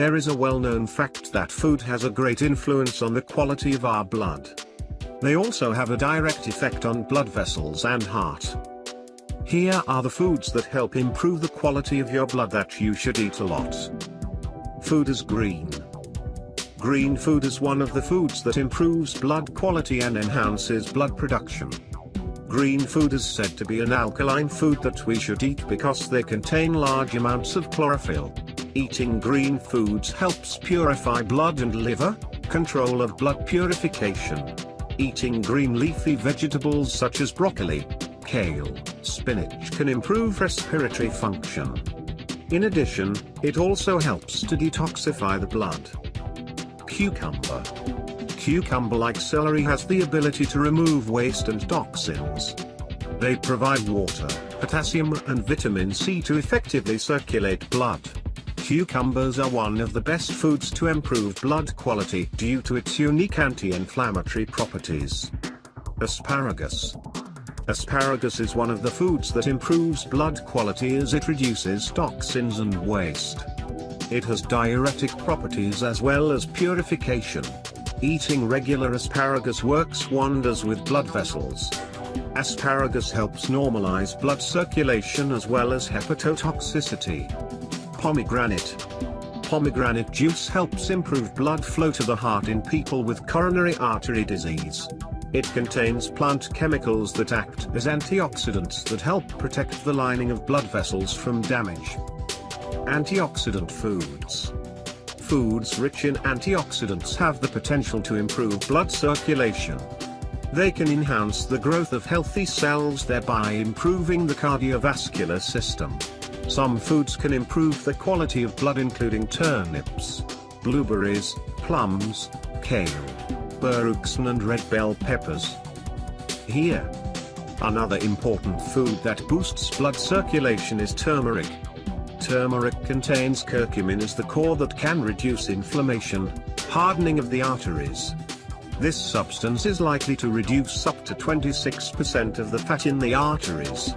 There is a well-known fact that food has a great influence on the quality of our blood. They also have a direct effect on blood vessels and heart. Here are the foods that help improve the quality of your blood that you should eat a lot. Food is green. Green food is one of the foods that improves blood quality and enhances blood production. Green food is said to be an alkaline food that we should eat because they contain large amounts of chlorophyll. Eating green foods helps purify blood and liver, control of blood purification. Eating green leafy vegetables such as broccoli, kale, spinach can improve respiratory function. In addition, it also helps to detoxify the blood. Cucumber. Cucumber like celery has the ability to remove waste and toxins. They provide water, potassium and vitamin C to effectively circulate blood. Cucumbers are one of the best foods to improve blood quality due to its unique anti-inflammatory properties. Asparagus. Asparagus is one of the foods that improves blood quality as it reduces toxins and waste. It has diuretic properties as well as purification. Eating regular asparagus works wonders with blood vessels. Asparagus helps normalize blood circulation as well as hepatotoxicity. Pomegranate. Pomegranate juice helps improve blood flow to the heart in people with coronary artery disease. It contains plant chemicals that act as antioxidants that help protect the lining of blood vessels from damage. Antioxidant foods. Foods rich in antioxidants have the potential to improve blood circulation. They can enhance the growth of healthy cells thereby improving the cardiovascular system. Some foods can improve the quality of blood including turnips, blueberries, plums, kale, berugson and red bell peppers. Here. Another important food that boosts blood circulation is turmeric. Turmeric contains curcumin as the core that can reduce inflammation, hardening of the arteries. This substance is likely to reduce up to 26% of the fat in the arteries.